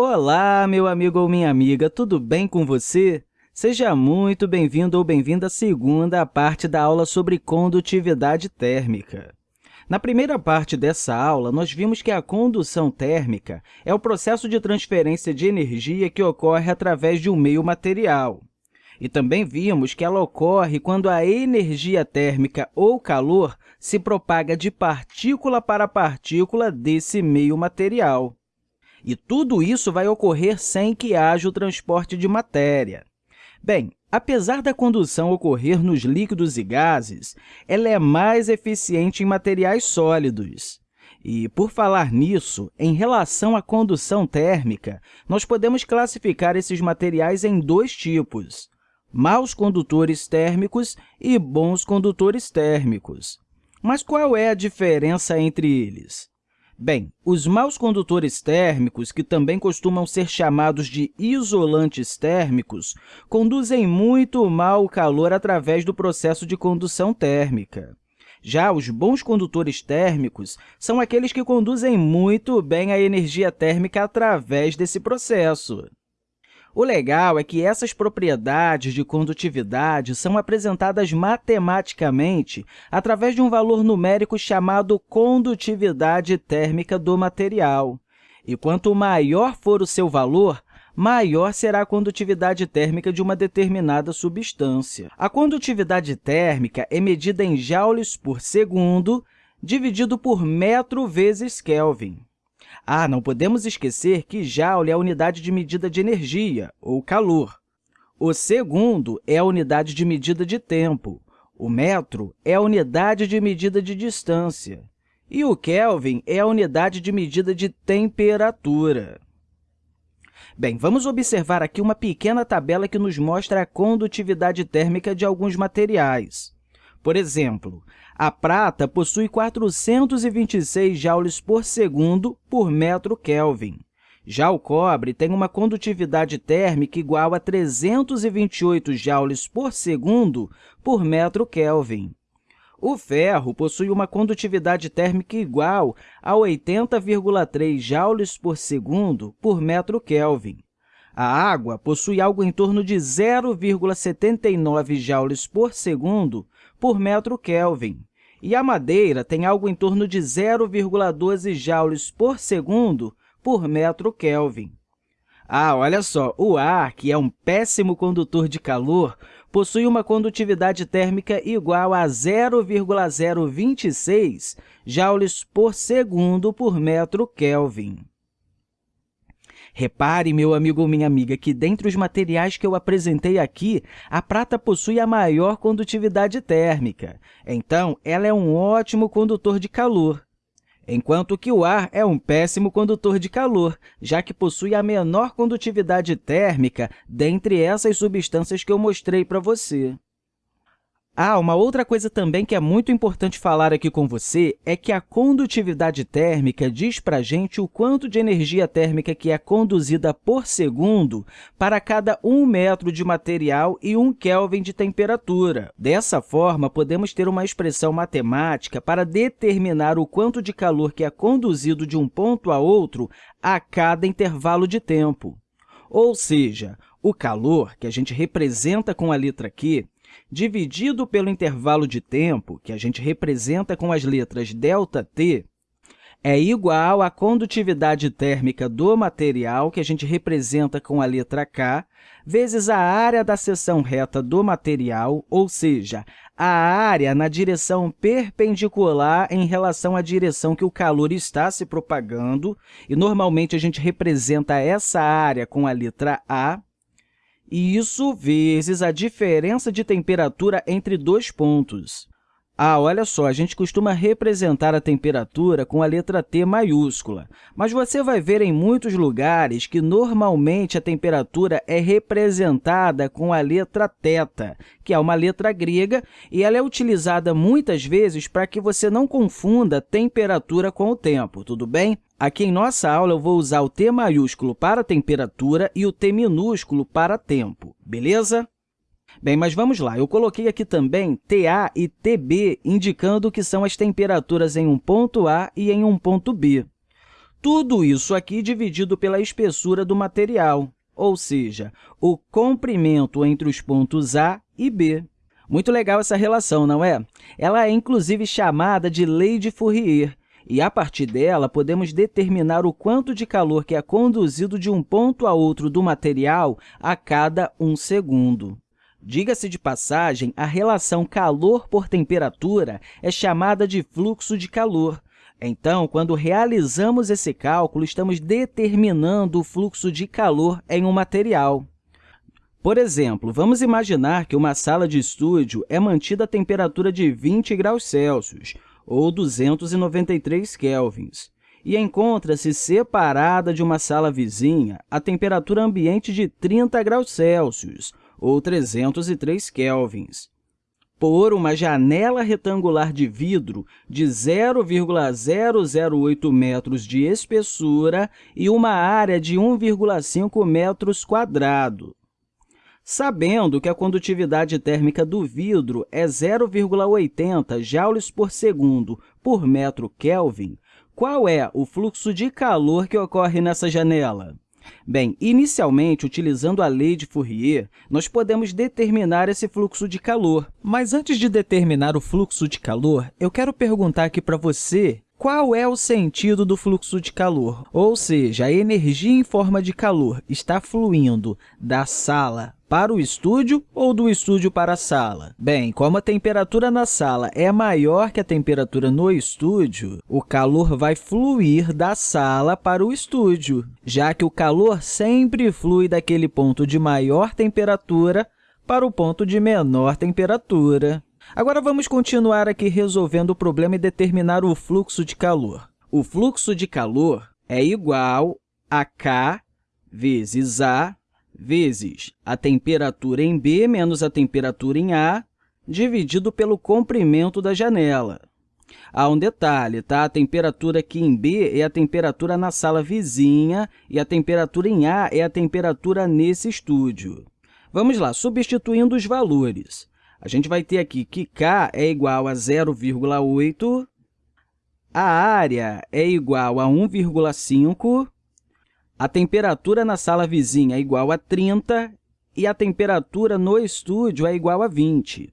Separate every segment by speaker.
Speaker 1: Olá, meu amigo ou minha amiga, tudo bem com você? Seja muito bem-vindo ou bem-vinda à segunda parte da aula sobre condutividade térmica. Na primeira parte dessa aula, nós vimos que a condução térmica é o processo de transferência de energia que ocorre através de um meio material. E também vimos que ela ocorre quando a energia térmica ou calor se propaga de partícula para partícula desse meio material. E tudo isso vai ocorrer sem que haja o transporte de matéria. Bem, apesar da condução ocorrer nos líquidos e gases, ela é mais eficiente em materiais sólidos. E, por falar nisso, em relação à condução térmica, nós podemos classificar esses materiais em dois tipos, maus condutores térmicos e bons condutores térmicos. Mas qual é a diferença entre eles? Bem, os maus condutores térmicos, que também costumam ser chamados de isolantes térmicos, conduzem muito mal o calor através do processo de condução térmica. Já os bons condutores térmicos são aqueles que conduzem muito bem a energia térmica através desse processo. O legal é que essas propriedades de condutividade são apresentadas matematicamente através de um valor numérico chamado condutividade térmica do material. E quanto maior for o seu valor, maior será a condutividade térmica de uma determinada substância. A condutividade térmica é medida em joules por segundo, dividido por metro vezes Kelvin. Ah, não podemos esquecer que Joule é a unidade de medida de energia, ou calor. O segundo é a unidade de medida de tempo. O metro é a unidade de medida de distância. E o Kelvin é a unidade de medida de temperatura. Bem, vamos observar aqui uma pequena tabela que nos mostra a condutividade térmica de alguns materiais. Por exemplo, a prata possui 426 joules por segundo por metro Kelvin. Já o cobre tem uma condutividade térmica igual a 328 joules por segundo por metro Kelvin. O ferro possui uma condutividade térmica igual a 80,3 joules por segundo por metro Kelvin. A água possui algo em torno de 0,79 joules por segundo por metro Kelvin. E a madeira tem algo em torno de 0,12 joules por segundo por metro Kelvin. Ah, olha só, o ar, que é um péssimo condutor de calor, possui uma condutividade térmica igual a 0,026 joules por segundo por metro Kelvin. Repare, meu amigo ou minha amiga, que dentre os materiais que eu apresentei aqui, a prata possui a maior condutividade térmica. Então, ela é um ótimo condutor de calor, enquanto que o ar é um péssimo condutor de calor, já que possui a menor condutividade térmica dentre essas substâncias que eu mostrei para você. Ah, uma outra coisa também que é muito importante falar aqui com você é que a condutividade térmica diz para a gente o quanto de energia térmica que é conduzida por segundo para cada 1 metro de material e 1 Kelvin de temperatura. Dessa forma, podemos ter uma expressão matemática para determinar o quanto de calor que é conduzido de um ponto a outro a cada intervalo de tempo. Ou seja, o calor, que a gente representa com a letra Q, dividido pelo intervalo de tempo, que a gente representa com as letras ΔT, é igual à condutividade térmica do material, que a gente representa com a letra K, vezes a área da seção reta do material, ou seja, a área na direção perpendicular em relação à direção que o calor está se propagando, e normalmente a gente representa essa área com a letra A, isso vezes a diferença de temperatura entre dois pontos. Ah, olha só, a gente costuma representar a temperatura com a letra T maiúscula, mas você vai ver em muitos lugares que, normalmente, a temperatura é representada com a letra θ, que é uma letra grega, e ela é utilizada muitas vezes para que você não confunda temperatura com o tempo, tudo bem? Aqui em nossa aula, eu vou usar o T maiúsculo para temperatura e o T minúsculo para tempo, beleza? Bem, mas vamos lá. Eu coloquei aqui também TA e TB, indicando que são as temperaturas em um ponto A e em um ponto B. Tudo isso aqui dividido pela espessura do material, ou seja, o comprimento entre os pontos A e B. Muito legal essa relação, não é? Ela é, inclusive, chamada de lei de Fourier, e, a partir dela, podemos determinar o quanto de calor que é conduzido de um ponto a outro do material a cada um segundo. Diga-se de passagem, a relação calor por temperatura é chamada de fluxo de calor. Então, quando realizamos esse cálculo, estamos determinando o fluxo de calor em um material. Por exemplo, vamos imaginar que uma sala de estúdio é mantida a temperatura de 20 graus Celsius, ou 293 kelvins, e encontra-se separada de uma sala vizinha a temperatura ambiente de 30 graus Celsius, ou 303 kelvins, por uma janela retangular de vidro de 0,008 metros de espessura e uma área de 1,5 metros quadrados. Sabendo que a condutividade térmica do vidro é 0,80 joules por segundo por metro Kelvin, qual é o fluxo de calor que ocorre nessa janela? Bem, inicialmente, utilizando a lei de Fourier, nós podemos determinar esse fluxo de calor. Mas antes de determinar o fluxo de calor, eu quero perguntar aqui para você qual é o sentido do fluxo de calor? Ou seja, a energia em forma de calor está fluindo da sala para o estúdio ou do estúdio para a sala? Bem, como a temperatura na sala é maior que a temperatura no estúdio, o calor vai fluir da sala para o estúdio, já que o calor sempre flui daquele ponto de maior temperatura para o ponto de menor temperatura. Agora, vamos continuar aqui resolvendo o problema e determinar o fluxo de calor. O fluxo de calor é igual a K vezes A vezes a temperatura em B menos a temperatura em A, dividido pelo comprimento da janela. Há um detalhe, tá? A temperatura aqui em B é a temperatura na sala vizinha e a temperatura em A é a temperatura nesse estúdio. Vamos lá, substituindo os valores. A gente vai ter aqui que K é igual a 0,8, a área é igual a 1,5, a temperatura na sala vizinha é igual a 30 e a temperatura no estúdio é igual a 20.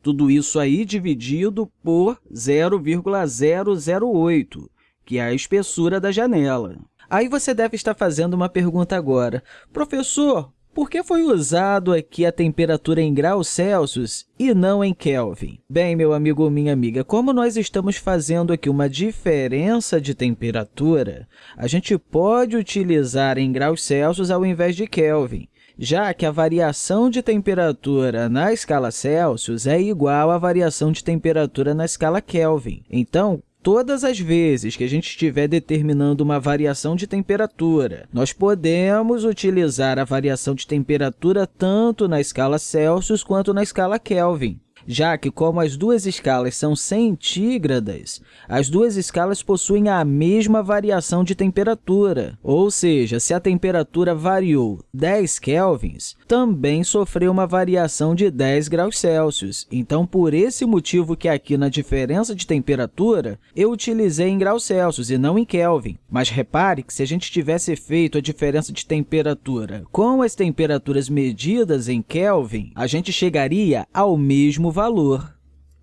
Speaker 1: Tudo isso aí dividido por 0,008, que é a espessura da janela. Aí você deve estar fazendo uma pergunta agora. Professor, por que foi usado aqui a temperatura em graus Celsius e não em Kelvin? Bem, meu amigo ou minha amiga, como nós estamos fazendo aqui uma diferença de temperatura, a gente pode utilizar em graus Celsius ao invés de Kelvin, já que a variação de temperatura na escala Celsius é igual à variação de temperatura na escala Kelvin. Então, Todas as vezes que a gente estiver determinando uma variação de temperatura, nós podemos utilizar a variação de temperatura tanto na escala Celsius quanto na escala Kelvin já que, como as duas escalas são centígradas, as duas escalas possuem a mesma variação de temperatura, ou seja, se a temperatura variou 10 kelvins, também sofreu uma variação de 10 graus Celsius. Então, por esse motivo que aqui na diferença de temperatura, eu utilizei em graus Celsius e não em Kelvin. Mas repare que se a gente tivesse feito a diferença de temperatura com as temperaturas medidas em Kelvin, a gente chegaria ao mesmo valor.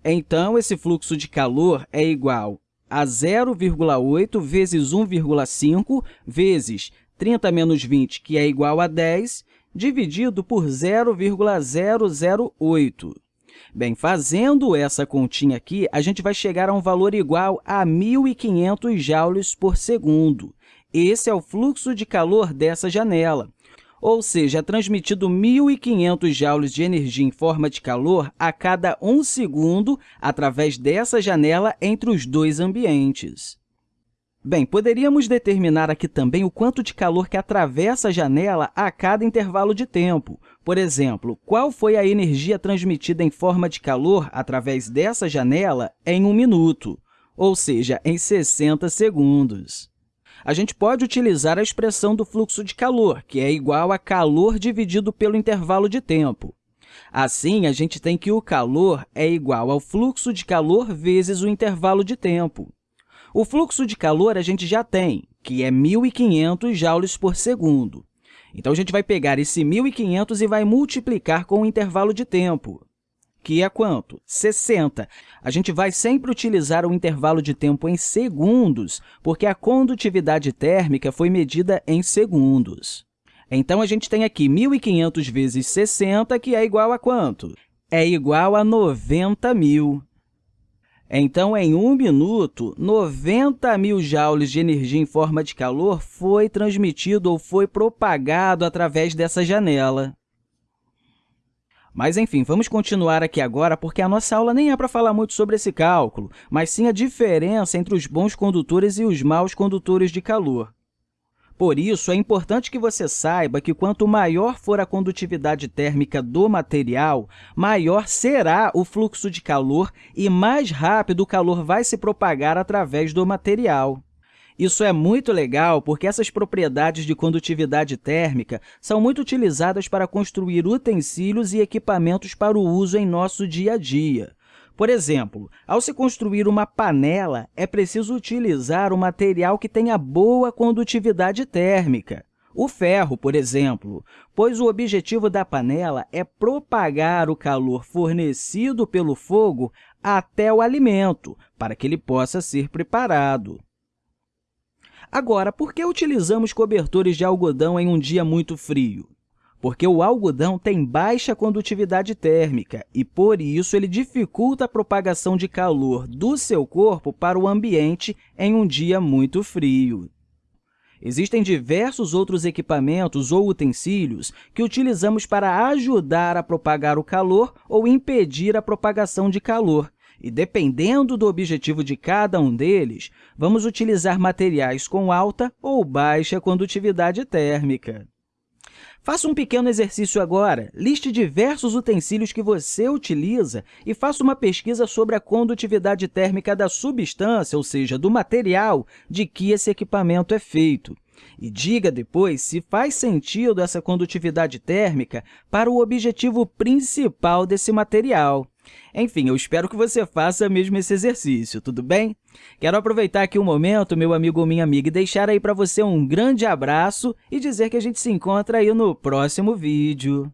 Speaker 1: Então, esse fluxo de calor é igual a 0,8 vezes 1,5 vezes 30 menos 20, que é igual a 10, dividido por 0,008. Bem, fazendo essa continha aqui, a gente vai chegar a um valor igual a 1.500 joules por segundo. Esse é o fluxo de calor dessa janela ou seja, é transmitido 1.500 joules de energia em forma de calor a cada um segundo através dessa janela entre os dois ambientes. Bem, poderíamos determinar aqui também o quanto de calor que atravessa a janela a cada intervalo de tempo. Por exemplo, qual foi a energia transmitida em forma de calor através dessa janela em um minuto, ou seja, em 60 segundos a gente pode utilizar a expressão do fluxo de calor, que é igual a calor dividido pelo intervalo de tempo. Assim, a gente tem que o calor é igual ao fluxo de calor vezes o intervalo de tempo. O fluxo de calor a gente já tem, que é 1.500 joules por segundo. Então, a gente vai pegar esse 1.500 e vai multiplicar com o intervalo de tempo, que é quanto? 60. A gente vai sempre utilizar o intervalo de tempo em segundos, porque a condutividade térmica foi medida em segundos. Então, a gente tem aqui 1.500 vezes 60, que é igual a quanto? É igual a 90.000. Então, em um minuto, 90 mil joules de energia em forma de calor foi transmitido ou foi propagado através dessa janela. Mas, enfim, vamos continuar aqui agora, porque a nossa aula nem é para falar muito sobre esse cálculo, mas sim a diferença entre os bons condutores e os maus condutores de calor. Por isso, é importante que você saiba que quanto maior for a condutividade térmica do material, maior será o fluxo de calor e mais rápido o calor vai se propagar através do material. Isso é muito legal porque essas propriedades de condutividade térmica são muito utilizadas para construir utensílios e equipamentos para o uso em nosso dia a dia. Por exemplo, ao se construir uma panela, é preciso utilizar um material que tenha boa condutividade térmica. O ferro, por exemplo, pois o objetivo da panela é propagar o calor fornecido pelo fogo até o alimento, para que ele possa ser preparado. Agora, por que utilizamos cobertores de algodão em um dia muito frio? porque o algodão tem baixa condutividade térmica e, por isso, ele dificulta a propagação de calor do seu corpo para o ambiente em um dia muito frio. Existem diversos outros equipamentos ou utensílios que utilizamos para ajudar a propagar o calor ou impedir a propagação de calor, e, dependendo do objetivo de cada um deles, vamos utilizar materiais com alta ou baixa condutividade térmica. Faça um pequeno exercício agora. Liste diversos utensílios que você utiliza e faça uma pesquisa sobre a condutividade térmica da substância, ou seja, do material de que esse equipamento é feito. E diga depois se faz sentido essa condutividade térmica para o objetivo principal desse material. Enfim, eu espero que você faça mesmo esse exercício, tudo bem? Quero aproveitar aqui um momento, meu amigo ou minha amiga, e deixar aí para você um grande abraço e dizer que a gente se encontra aí no próximo vídeo.